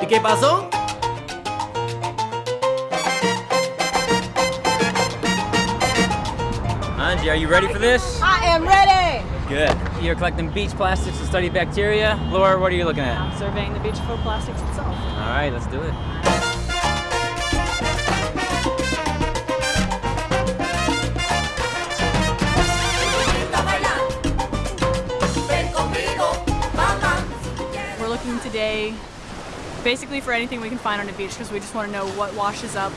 ¿Y qué pasó? Angie, are you ready for this? I am ready! Good. You're collecting beach plastics to study bacteria. Laura, what are you looking at? I'm surveying the beach for plastics itself. All right, let's do it. We're looking today basically for anything we can find on a beach because we just want to know what washes up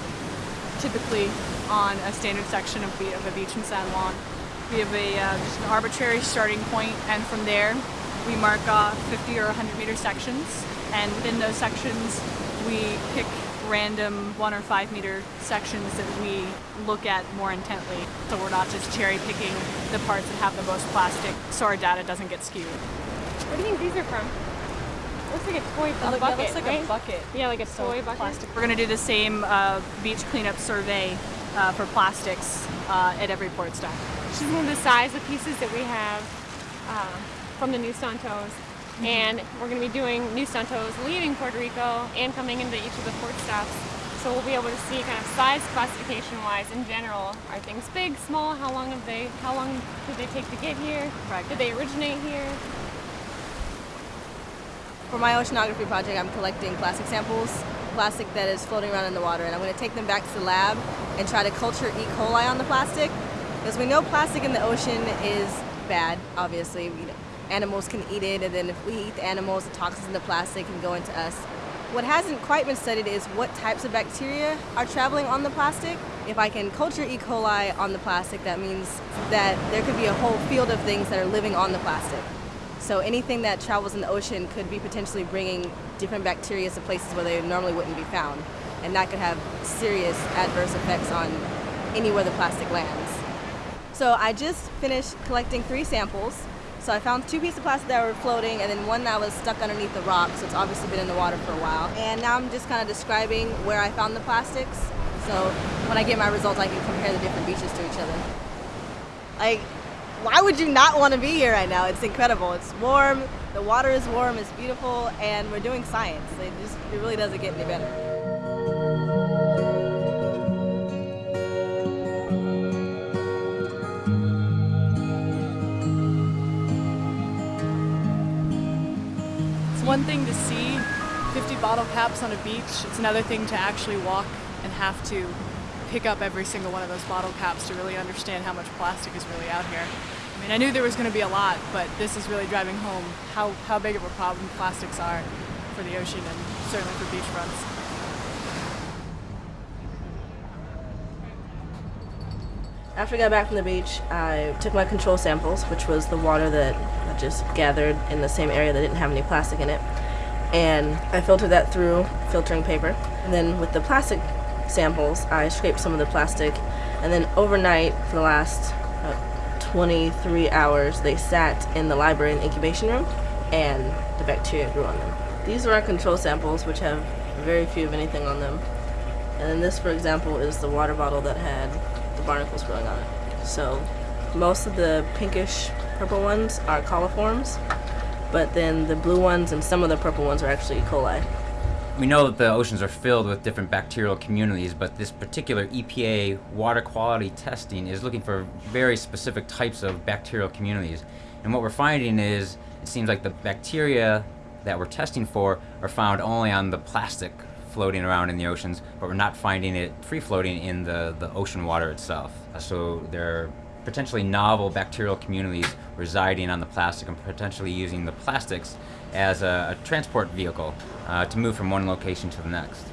typically on a standard section of, of a beach in San Juan. We have a uh, just an arbitrary starting point and from there we mark off 50 or 100 meter sections and within those sections we pick random one or five meter sections that we look at more intently so we're not just cherry picking the parts that have the most plastic so our data doesn't get skewed. Where do you think these are from? Looks like a toy bucket, looks like right? a bucket. Yeah, like a So, toy bucket. plastic. We're going to do the same uh, beach cleanup survey uh, for plastics uh, at every port stop. She's of the size of pieces that we have uh, from the New Santos. And we're going to be doing New Santos leaving Puerto Rico and coming into each of the port stops. So we'll be able to see kind of size classification wise in general. Are things big, small? How long have they how long did they take to get here? Right. Did they originate here? For my oceanography project, I'm collecting plastic samples, plastic that is floating around in the water, and I'm going to take them back to the lab and try to culture E. coli on the plastic. Because we know plastic in the ocean is bad, obviously. You know, animals can eat it, and then if we eat the animals, the toxins in the plastic can go into us. What hasn't quite been studied is what types of bacteria are traveling on the plastic. If I can culture E. coli on the plastic, that means that there could be a whole field of things that are living on the plastic. So anything that travels in the ocean could be potentially bringing different bacteria to places where they normally wouldn't be found. And that could have serious adverse effects on anywhere the plastic lands. So I just finished collecting three samples. So I found two pieces of plastic that were floating and then one that was stuck underneath the rock, so it's obviously been in the water for a while. And now I'm just kind of describing where I found the plastics. So when I get my results, I can compare the different beaches to each other. Like, why would you not want to be here right now? It's incredible. It's warm, the water is warm, it's beautiful, and we're doing science. It just it really doesn't get any better. It's one thing to see 50 bottle caps on a beach. It's another thing to actually walk and have to pick up every single one of those bottle caps to really understand how much plastic is really out here. I mean, I knew there was going to be a lot, but this is really driving home how, how big of a problem plastics are for the ocean and certainly for beachfronts. After I got back from the beach, I took my control samples, which was the water that I just gathered in the same area that didn't have any plastic in it, and I filtered that through filtering paper. And then with the plastic samples, I scraped some of the plastic, and then overnight for the last uh, 23 hours, they sat in the library the incubation room, and the bacteria grew on them. These are our control samples, which have very few of anything on them. And then this, for example, is the water bottle that had the barnacles growing on it. So most of the pinkish purple ones are coliforms, but then the blue ones and some of the purple ones are actually E. coli. We know that the oceans are filled with different bacterial communities, but this particular EPA water quality testing is looking for very specific types of bacterial communities. And what we're finding is it seems like the bacteria that we're testing for are found only on the plastic floating around in the oceans, but we're not finding it free floating in the, the ocean water itself. So there are potentially novel bacterial communities residing on the plastic and potentially using the plastics as a, a transport vehicle uh, to move from one location to the next.